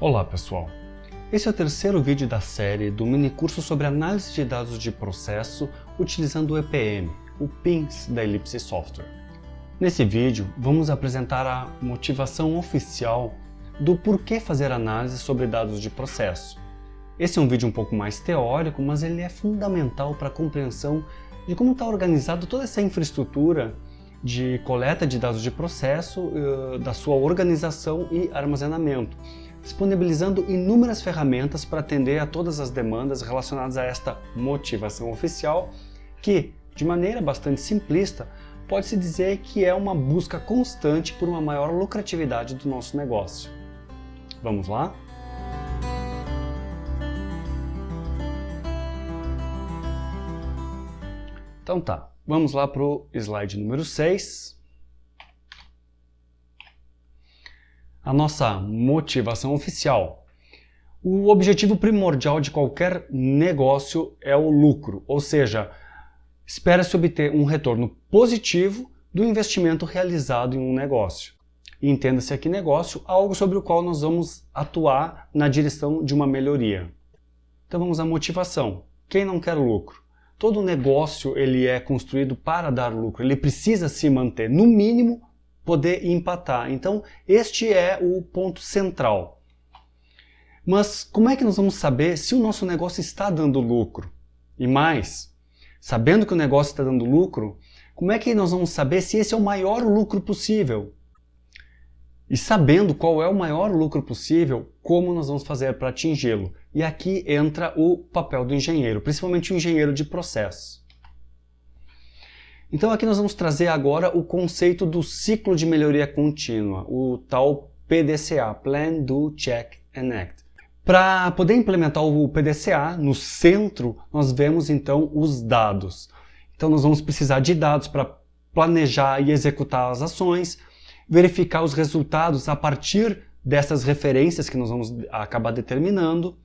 Olá pessoal, esse é o terceiro vídeo da série do mini curso sobre análise de dados de processo utilizando o EPM, o PINS da Ellipse Software. Nesse vídeo vamos apresentar a motivação oficial do porquê fazer análise sobre dados de processo. Esse é um vídeo um pouco mais teórico, mas ele é fundamental para a compreensão de como está organizado toda essa infraestrutura de coleta de dados de processo, eh, da sua organização e armazenamento, disponibilizando inúmeras ferramentas para atender a todas as demandas relacionadas a esta motivação oficial, que, de maneira bastante simplista, pode-se dizer que é uma busca constante por uma maior lucratividade do nosso negócio. Vamos lá? Então tá, vamos lá para o slide número 6. A nossa motivação oficial. O objetivo primordial de qualquer negócio é o lucro, ou seja, espera-se obter um retorno positivo do investimento realizado em um negócio. Entenda-se aqui negócio, algo sobre o qual nós vamos atuar na direção de uma melhoria. Então vamos à motivação. Quem não quer lucro? Todo negócio ele é construído para dar lucro, ele precisa se manter, no mínimo, poder empatar. Então, este é o ponto central. Mas como é que nós vamos saber se o nosso negócio está dando lucro? E mais, sabendo que o negócio está dando lucro, como é que nós vamos saber se esse é o maior lucro possível? E sabendo qual é o maior lucro possível, como nós vamos fazer para atingi-lo? E aqui entra o papel do engenheiro, principalmente o engenheiro de processo. Então aqui nós vamos trazer agora o conceito do ciclo de melhoria contínua, o tal PDCA, Plan, Do, Check and Act. Para poder implementar o PDCA, no centro nós vemos então os dados. Então nós vamos precisar de dados para planejar e executar as ações, verificar os resultados a partir dessas referências que nós vamos acabar determinando,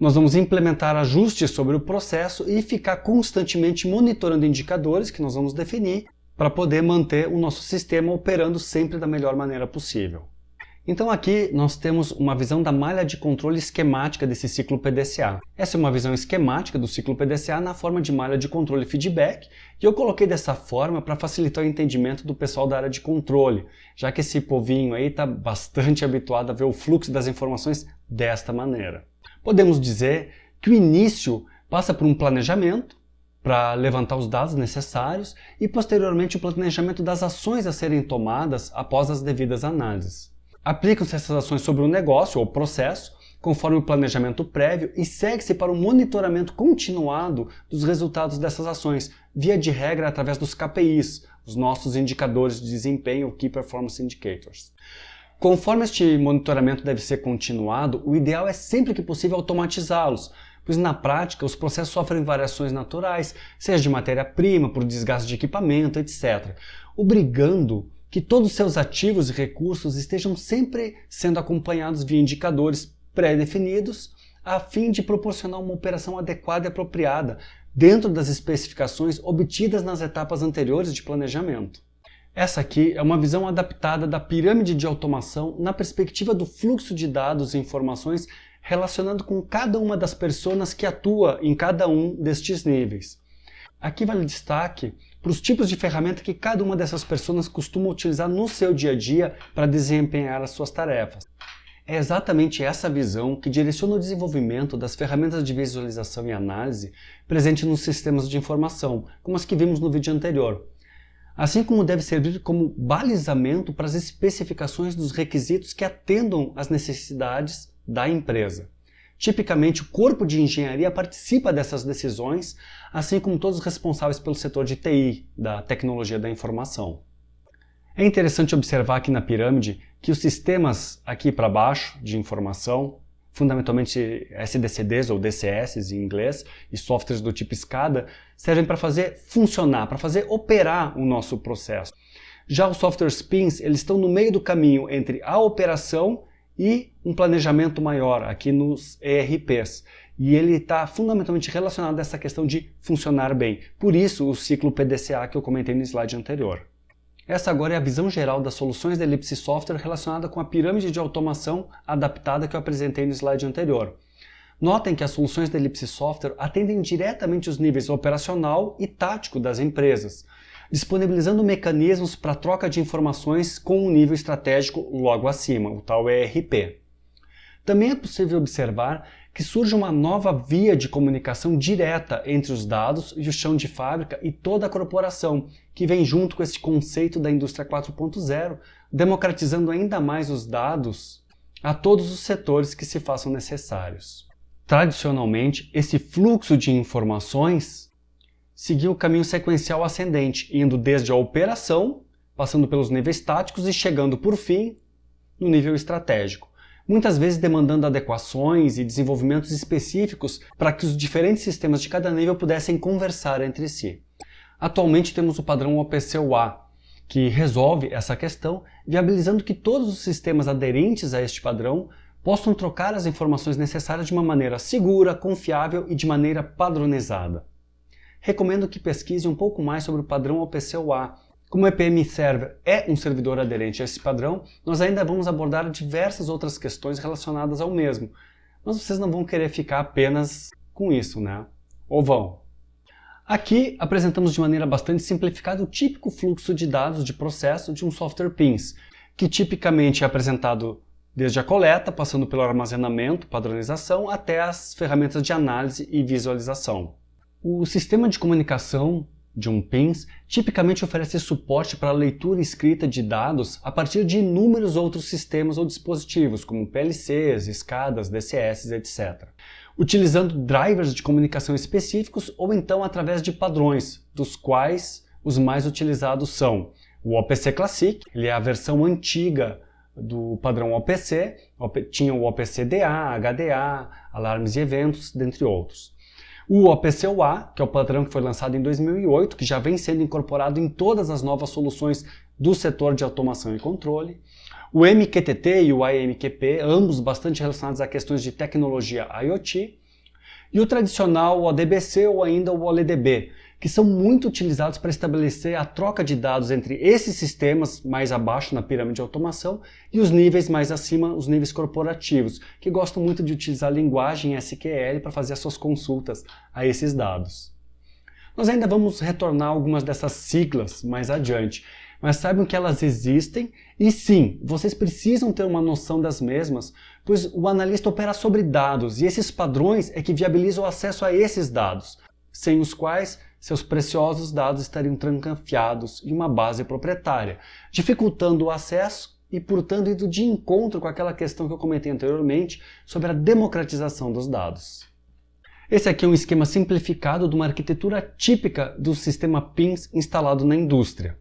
nós vamos implementar ajustes sobre o processo e ficar constantemente monitorando indicadores que nós vamos definir para poder manter o nosso sistema operando sempre da melhor maneira possível. Então aqui nós temos uma visão da malha de controle esquemática desse ciclo PDCA. Essa é uma visão esquemática do ciclo PDCA na forma de malha de controle feedback e eu coloquei dessa forma para facilitar o entendimento do pessoal da área de controle, já que esse povinho aí está bastante habituado a ver o fluxo das informações desta maneira. Podemos dizer que o início passa por um planejamento, para levantar os dados necessários e posteriormente o planejamento das ações a serem tomadas após as devidas análises. Aplicam-se essas ações sobre o negócio ou processo, conforme o planejamento prévio e segue-se para o monitoramento continuado dos resultados dessas ações, via de regra através dos KPIs, os nossos indicadores de desempenho, Key Performance Indicators. Conforme este monitoramento deve ser continuado, o ideal é sempre que possível automatizá-los, pois na prática os processos sofrem variações naturais, seja de matéria-prima, por desgaste de equipamento, etc., obrigando que todos os seus ativos e recursos estejam sempre sendo acompanhados via indicadores pré-definidos, a fim de proporcionar uma operação adequada e apropriada dentro das especificações obtidas nas etapas anteriores de planejamento. Essa aqui é uma visão adaptada da pirâmide de automação na perspectiva do fluxo de dados e informações relacionando com cada uma das pessoas que atua em cada um destes níveis. Aqui vale destaque para os tipos de ferramenta que cada uma dessas pessoas costuma utilizar no seu dia a dia para desempenhar as suas tarefas. É exatamente essa visão que direciona o desenvolvimento das ferramentas de visualização e análise presentes nos sistemas de informação, como as que vimos no vídeo anterior, assim como deve servir como balizamento para as especificações dos requisitos que atendam às necessidades da empresa. Tipicamente, o corpo de engenharia participa dessas decisões, assim como todos os responsáveis pelo setor de TI, da tecnologia da informação. É interessante observar aqui na pirâmide que os sistemas aqui para baixo de informação fundamentalmente SDCDs ou DCS em inglês, e softwares do tipo SCADA, servem para fazer funcionar, para fazer operar o nosso processo. Já os softwares PINs, eles estão no meio do caminho entre a operação e um planejamento maior aqui nos ERPs. E ele está fundamentalmente relacionado a essa questão de funcionar bem. Por isso o ciclo PDCA que eu comentei no slide anterior. Essa agora é a visão geral das soluções da Ellipse Software relacionada com a pirâmide de automação adaptada que eu apresentei no slide anterior. Notem que as soluções da Ellipse Software atendem diretamente os níveis operacional e tático das empresas, disponibilizando mecanismos para troca de informações com um nível estratégico logo acima, o tal ERP. Também é possível observar que surge uma nova via de comunicação direta entre os dados e o chão de fábrica e toda a corporação, que vem junto com esse conceito da indústria 4.0, democratizando ainda mais os dados a todos os setores que se façam necessários. Tradicionalmente, esse fluxo de informações seguiu o caminho sequencial ascendente, indo desde a operação, passando pelos níveis táticos e chegando, por fim, no nível estratégico. Muitas vezes demandando adequações e desenvolvimentos específicos para que os diferentes sistemas de cada nível pudessem conversar entre si. Atualmente temos o padrão OPC-UA, que resolve essa questão, viabilizando que todos os sistemas aderentes a este padrão possam trocar as informações necessárias de uma maneira segura, confiável e de maneira padronizada. Recomendo que pesquise um pouco mais sobre o padrão OPC-UA. Como o EPM Server é um servidor aderente a esse padrão, nós ainda vamos abordar diversas outras questões relacionadas ao mesmo, mas vocês não vão querer ficar apenas com isso, né? Ou vão? Aqui apresentamos de maneira bastante simplificada o típico fluxo de dados de processo de um software PINS, que tipicamente é apresentado desde a coleta, passando pelo armazenamento, padronização, até as ferramentas de análise e visualização. O sistema de comunicação de um PINS tipicamente oferece suporte para a leitura escrita de dados a partir de inúmeros outros sistemas ou dispositivos, como PLCs, escadas, DCS, etc. Utilizando drivers de comunicação específicos ou então através de padrões, dos quais os mais utilizados são o OPC Classic, ele é a versão antiga do padrão OPC, tinha o OPC-DA, HDA, alarmes e eventos, dentre outros. O OPC-UA, que é o padrão que foi lançado em 2008, que já vem sendo incorporado em todas as novas soluções do setor de automação e controle. O MQTT e o AMQP, ambos bastante relacionados a questões de tecnologia IoT. E o tradicional ODBC ou ainda o OLEDB, que são muito utilizados para estabelecer a troca de dados entre esses sistemas mais abaixo na pirâmide de automação e os níveis mais acima, os níveis corporativos, que gostam muito de utilizar a linguagem SQL para fazer as suas consultas a esses dados. Nós ainda vamos retornar algumas dessas siglas mais adiante, mas saibam que elas existem e sim, vocês precisam ter uma noção das mesmas, pois o analista opera sobre dados e esses padrões é que viabilizam o acesso a esses dados, sem os quais seus preciosos dados estariam trancafiados em uma base proprietária, dificultando o acesso e, portanto, indo de encontro com aquela questão que eu comentei anteriormente sobre a democratização dos dados. Esse aqui é um esquema simplificado de uma arquitetura típica do sistema PINS instalado na indústria.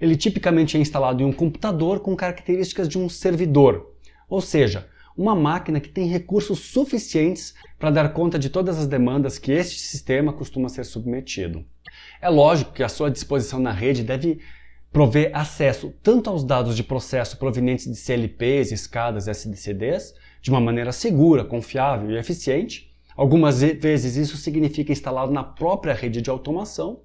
Ele tipicamente é instalado em um computador com características de um servidor, ou seja, uma máquina que tem recursos suficientes para dar conta de todas as demandas que este sistema costuma ser submetido. É lógico que a sua disposição na rede deve prover acesso tanto aos dados de processo provenientes de CLPs, escadas e SDCDs, de uma maneira segura, confiável e eficiente. Algumas vezes isso significa instalá-lo na própria rede de automação,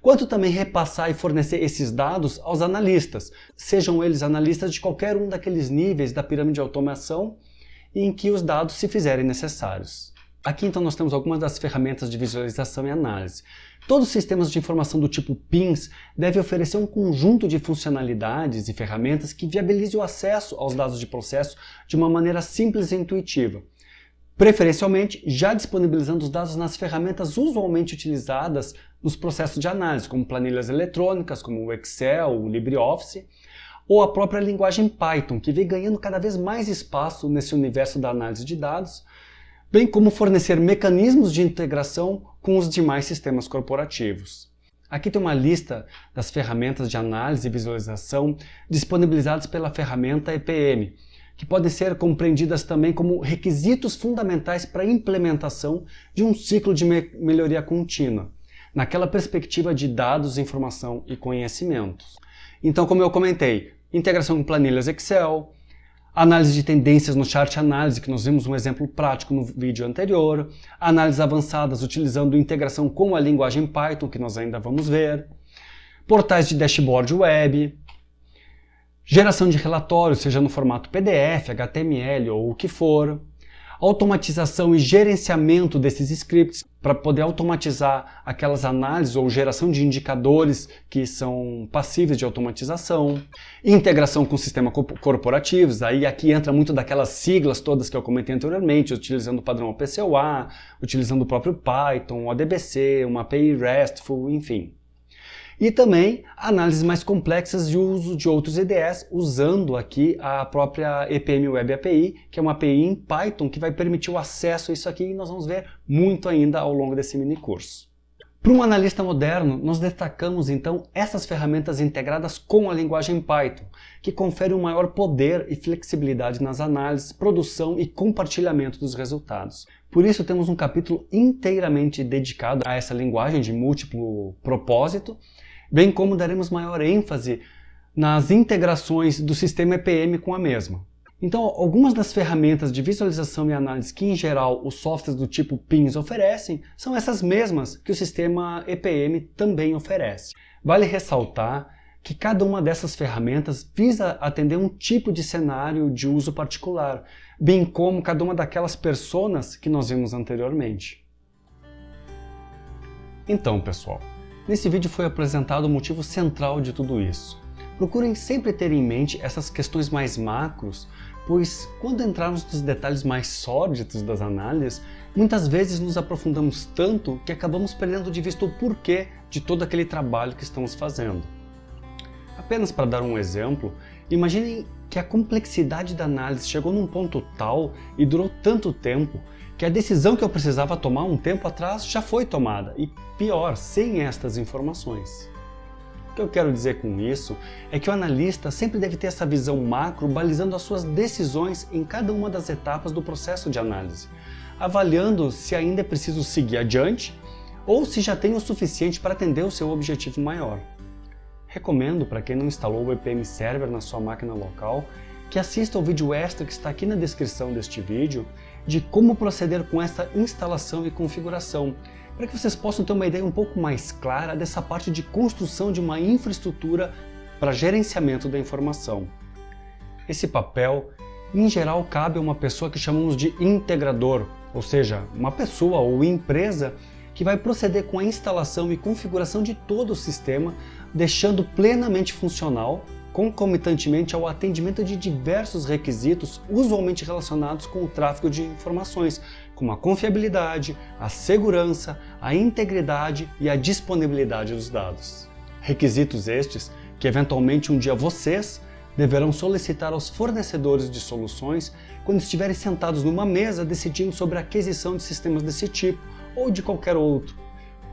quanto também repassar e fornecer esses dados aos analistas, sejam eles analistas de qualquer um daqueles níveis da pirâmide de automação em que os dados se fizerem necessários. Aqui então nós temos algumas das ferramentas de visualização e análise. Todos os sistemas de informação do tipo PINS devem oferecer um conjunto de funcionalidades e ferramentas que viabilize o acesso aos dados de processo de uma maneira simples e intuitiva preferencialmente já disponibilizando os dados nas ferramentas usualmente utilizadas nos processos de análise, como planilhas eletrônicas, como o Excel, o LibreOffice, ou a própria linguagem Python, que vem ganhando cada vez mais espaço nesse universo da análise de dados, bem como fornecer mecanismos de integração com os demais sistemas corporativos. Aqui tem uma lista das ferramentas de análise e visualização disponibilizadas pela ferramenta EPM, que podem ser compreendidas também como requisitos fundamentais para a implementação de um ciclo de me melhoria contínua, naquela perspectiva de dados, informação e conhecimentos. Então, como eu comentei, integração com planilhas Excel, análise de tendências no chart análise, que nós vimos um exemplo prático no vídeo anterior, análises avançadas utilizando integração com a linguagem Python, que nós ainda vamos ver, portais de dashboard web, geração de relatórios, seja no formato PDF, HTML ou o que for, automatização e gerenciamento desses scripts para poder automatizar aquelas análises ou geração de indicadores que são passíveis de automatização, integração com sistemas corporativos, aí aqui entra muito daquelas siglas todas que eu comentei anteriormente, utilizando o padrão OPCOA, utilizando o próprio Python, ODBC, uma API RESTful, enfim. E também análises mais complexas de uso de outros IDEs, usando aqui a própria EPM Web API, que é uma API em Python que vai permitir o acesso a isso aqui e nós vamos ver muito ainda ao longo desse mini curso. Para um analista moderno, nós destacamos então essas ferramentas integradas com a linguagem Python, que confere um maior poder e flexibilidade nas análises, produção e compartilhamento dos resultados. Por isso temos um capítulo inteiramente dedicado a essa linguagem de múltiplo propósito, bem como daremos maior ênfase nas integrações do sistema EPM com a mesma. Então, algumas das ferramentas de visualização e análise que, em geral, os softwares do tipo PINS oferecem são essas mesmas que o sistema EPM também oferece. Vale ressaltar que cada uma dessas ferramentas visa atender um tipo de cenário de uso particular, bem como cada uma daquelas personas que nós vimos anteriormente. Então, pessoal, Nesse vídeo foi apresentado o motivo central de tudo isso. Procurem sempre ter em mente essas questões mais macros, pois quando entrarmos nos detalhes mais sórdidos das análises, muitas vezes nos aprofundamos tanto que acabamos perdendo de vista o porquê de todo aquele trabalho que estamos fazendo. Apenas para dar um exemplo, imaginem que a complexidade da análise chegou num ponto tal e durou tanto tempo que a decisão que eu precisava tomar um tempo atrás já foi tomada, e pior, sem estas informações. O que eu quero dizer com isso é que o analista sempre deve ter essa visão macro balizando as suas decisões em cada uma das etapas do processo de análise, avaliando se ainda é preciso seguir adiante ou se já tem o suficiente para atender o seu objetivo maior. Recomendo para quem não instalou o EPM Server na sua máquina local que assista ao vídeo extra que está aqui na descrição deste vídeo de como proceder com essa instalação e configuração, para que vocês possam ter uma ideia um pouco mais clara dessa parte de construção de uma infraestrutura para gerenciamento da informação. Esse papel, em geral, cabe a uma pessoa que chamamos de integrador, ou seja, uma pessoa ou empresa que vai proceder com a instalação e configuração de todo o sistema, deixando plenamente funcional concomitantemente ao atendimento de diversos requisitos usualmente relacionados com o tráfego de informações, como a confiabilidade, a segurança, a integridade e a disponibilidade dos dados. Requisitos estes que eventualmente um dia vocês deverão solicitar aos fornecedores de soluções quando estiverem sentados numa mesa decidindo sobre a aquisição de sistemas desse tipo ou de qualquer outro,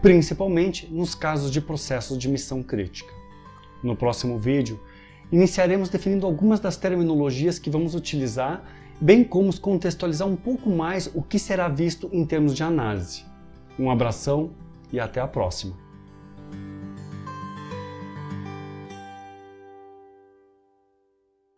principalmente nos casos de processos de missão crítica. No próximo vídeo, iniciaremos definindo algumas das terminologias que vamos utilizar, bem como contextualizar um pouco mais o que será visto em termos de análise. Um abração e até a próxima!